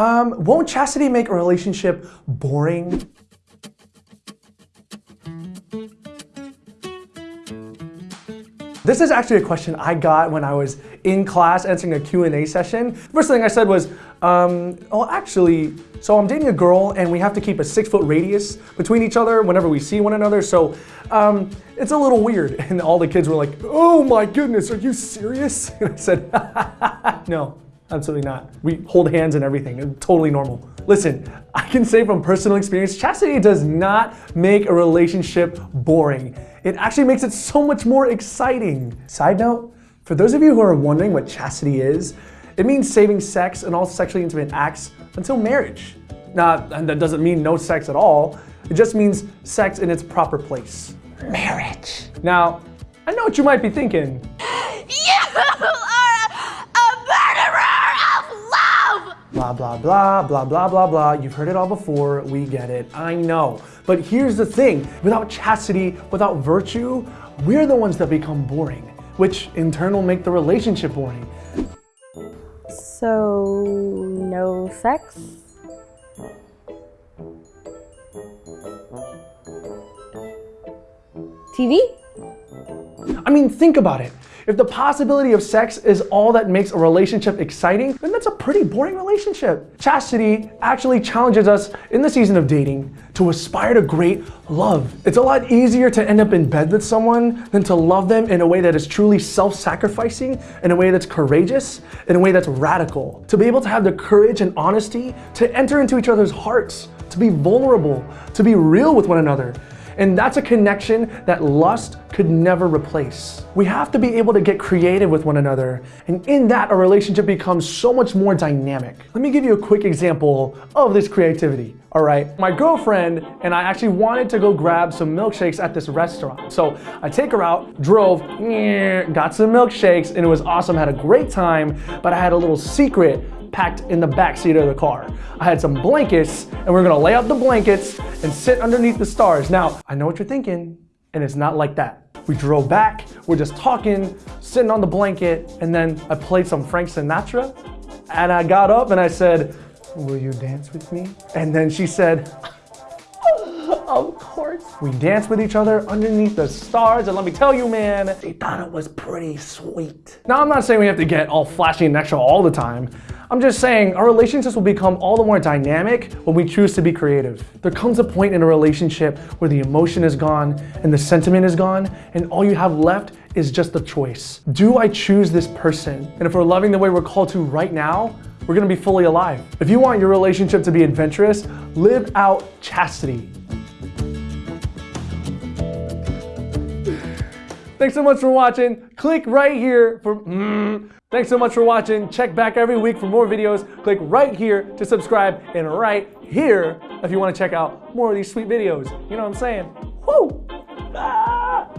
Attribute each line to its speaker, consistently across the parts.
Speaker 1: Um, won't chastity make a relationship boring? This is actually a question I got when I was in class answering a Q&A session. First thing I said was, um, oh, actually, so I'm dating a girl and we have to keep a six foot radius between each other whenever we see one another. So um, it's a little weird. And all the kids were like, oh my goodness, are you serious? And I said, no, absolutely not. We hold hands and everything, it's totally normal. Listen, I can say from personal experience, chastity does not make a relationship boring. It actually makes it so much more exciting. Side note, for those of you who are wondering what chastity is, it means saving sex and all sexually intimate acts until marriage. Now, and that doesn't mean no sex at all. It just means sex in its proper place. Marriage. Now, I know what you might be thinking. Blah, blah, blah, blah, blah, blah, blah. You've heard it all before. We get it. I know. But here's the thing. Without chastity, without virtue, we're the ones that become boring, which in turn will make the relationship boring.
Speaker 2: So, no sex? TV?
Speaker 1: I mean, think about it. If the possibility of sex is all that makes a relationship exciting, then that's a pretty boring relationship. Chastity actually challenges us in the season of dating to aspire to great love. It's a lot easier to end up in bed with someone than to love them in a way that is truly self-sacrificing, in a way that's courageous, in a way that's radical. To be able to have the courage and honesty to enter into each other's hearts, to be vulnerable, to be real with one another, and that's a connection that lust could never replace. We have to be able to get creative with one another. And in that, a relationship becomes so much more dynamic. Let me give you a quick example of this creativity. All right, my girlfriend and I actually wanted to go grab some milkshakes at this restaurant. So I take her out, drove, got some milkshakes, and it was awesome, had a great time, but I had a little secret packed in the back seat of the car. I had some blankets and we are gonna lay out the blankets and sit underneath the stars. Now, I know what you're thinking, and it's not like that. We drove back, we're just talking, sitting on the blanket, and then I played some Frank Sinatra, and I got up and I said, will you dance with me? And then she said, of course. We danced with each other underneath the stars, and let me tell you, man, they thought it was pretty sweet. Now, I'm not saying we have to get all flashy and extra all the time, I'm just saying our relationships will become all the more dynamic when we choose to be creative. There comes a point in a relationship where the emotion is gone and the sentiment is gone and all you have left is just the choice. Do I choose this person? And if we're loving the way we're called to right now, we're gonna be fully alive. If you want your relationship to be adventurous, live out chastity. Thanks so much for watching. Click right here for, mm, Thanks so much for watching. Check back every week for more videos. Click right here to subscribe and right here if you want to check out more of these sweet videos. You know what I'm saying? Woo! Ah!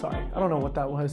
Speaker 1: Sorry, I don't know what that was.